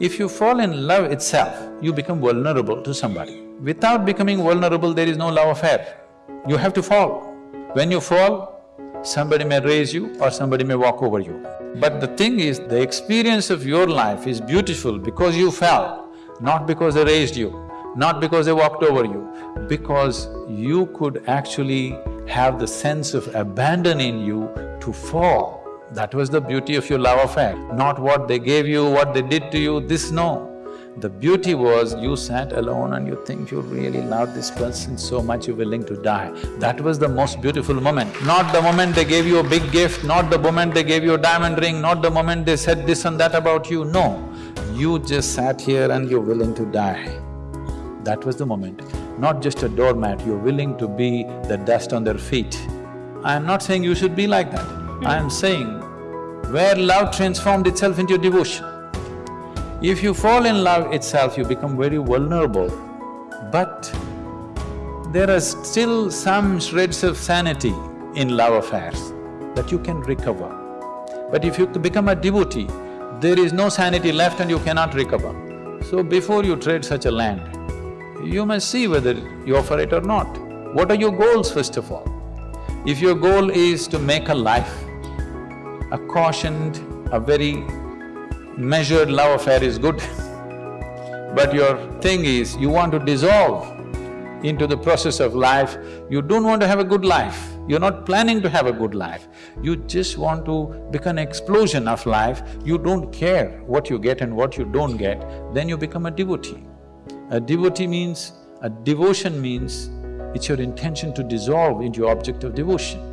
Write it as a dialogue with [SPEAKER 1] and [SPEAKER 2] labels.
[SPEAKER 1] If you fall in love itself, you become vulnerable to somebody. Without becoming vulnerable, there is no love affair. You have to fall. When you fall, somebody may raise you or somebody may walk over you. But the thing is, the experience of your life is beautiful because you fell, not because they raised you, not because they walked over you, because you could actually have the sense of abandon in you to fall. That was the beauty of your love affair, not what they gave you, what they did to you, this no. The beauty was you sat alone and you think you really love this person so much you're willing to die. That was the most beautiful moment. Not the moment they gave you a big gift, not the moment they gave you a diamond ring, not the moment they said this and that about you, no. You just sat here and you're willing to die. That was the moment. Not just a doormat, you're willing to be the dust on their feet. I am not saying you should be like that. I am saying where love transformed itself into devotion. If you fall in love itself, you become very vulnerable, but there are still some shreds of sanity in love affairs that you can recover. But if you become a devotee, there is no sanity left and you cannot recover. So before you trade such a land, you must see whether you offer it or not. What are your goals first of all? If your goal is to make a life, a cautioned, a very measured love affair is good. But your thing is, you want to dissolve into the process of life, you don't want to have a good life, you're not planning to have a good life, you just want to become an explosion of life, you don't care what you get and what you don't get, then you become a devotee. A devotee means, a devotion means, it's your intention to dissolve into object of devotion.